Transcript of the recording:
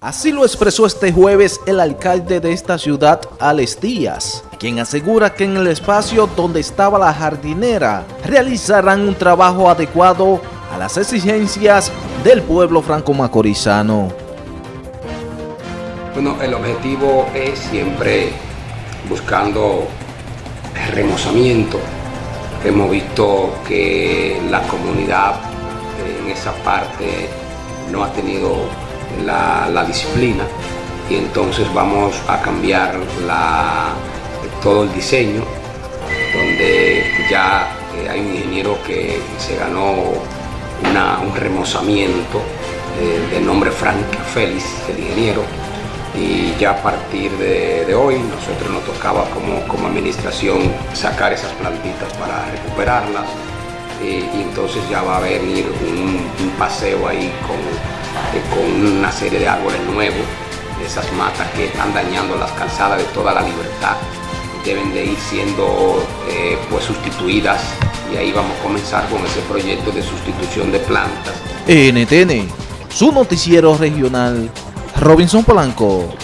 Así lo expresó este jueves el alcalde de esta ciudad, Alex Díaz, quien asegura que en el espacio donde estaba la jardinera realizarán un trabajo adecuado a las exigencias del pueblo franco-macorizano. Bueno, el objetivo es siempre buscando remozamiento. Hemos visto que la comunidad en esa parte no ha tenido la, disciplina. Y entonces vamos a cambiar todo el diseño donde ya eh, hay un ingeniero que se ganó un remozamiento eh, de nombre Frank Félix, el ingeniero, y ya a partir de, hoy nosotros nos tocaba como, como, administración sacar esas plantitas para recuperarlas. Y entonces ya va a venir un, paseo ahí con, eh, con una serie de árboles nuevos, esas matas que están dañando las calzadas de toda la libertad deben de ir siendo pues sustituidas y ahí vamos a comenzar con ese proyecto de sustitución de plantas. NTN, su noticiero regional, Robinson Polanco.